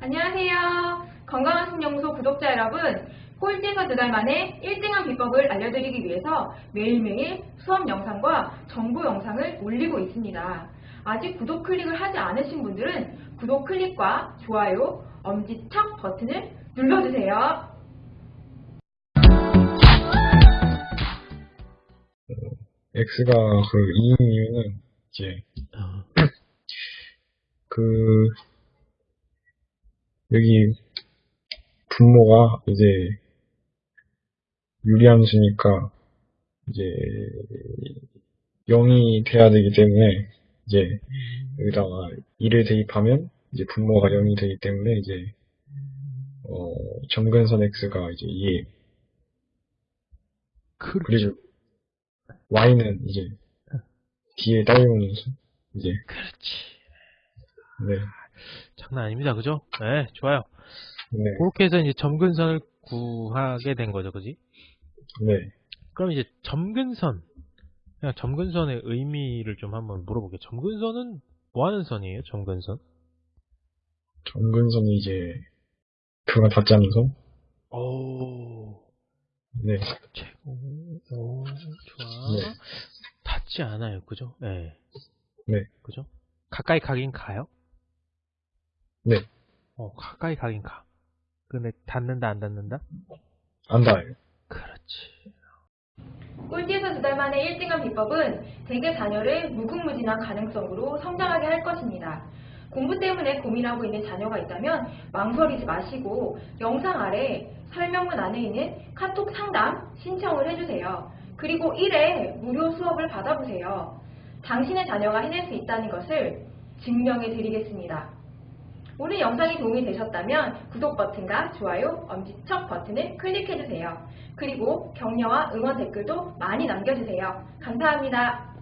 안녕하세요. 건강한 신영소 구독자 여러분, 꼴찌에서 두 달 만에 1등한 비법을 알려드리기 위해서 매일매일 수업 영상과 정보 영상을 올리고 있습니다. 아직 구독 클릭을 하지 않으신 분들은 구독 클릭과 좋아요, 엄지척 버튼을 눌러주세요. X가 그 2인 이유는 이제 어, 그 여기 분모가 이제 유리함 수니까 이제 0이 돼야 되기 때문에 이제 여기다가 2를 대입하면 이제 분모가 0이 되기 때문에 이제 어 점근선 X가 이제 2예요. 그, 그리고 Y는 이제 뒤에 수 이제 그렇지. 네. 장난 아닙니다. 그죠? 네, 좋아요. 네. 그렇게 해서 이제 점근선을 구하게 된 거죠. 그지? 네. 그럼 이제 점근선. 그냥 점근선의 의미를 좀 한번 물어볼게요. 점근선은 뭐 하는 선이에요? 점근선? 점근선이 이제 그가 닿지 않는 선? 오, 네. 최고. 오, 좋아. 네. 닿지 않아요. 그죠? 네. 네. 그죠? 가까이 가긴 가요? 네. 어, 가까이 가긴 가. 근데 닿는다, 안 닿는다? 안 닿아요. 그렇지. 꼴찌에서 두 달 만에 1등한 비법은 대개 자녀를 무궁무진한 가능성으로 성장하게 할 것입니다. 공부 때문에 고민하고 있는 자녀가 있다면 망설이지 마시고 영상 아래 설명문 안에 있는 카톡 상담 신청을 해주세요. 그리고 1회 무료 수업을 받아보세요. 당신의 자녀가 해낼 수 있다는 것을 증명해 드리겠습니다. 오늘 영상이 도움이 되셨다면 구독 버튼과 좋아요, 엄지척 버튼을 클릭해주세요. 그리고 격려와 응원 댓글도 많이 남겨주세요. 감사합니다.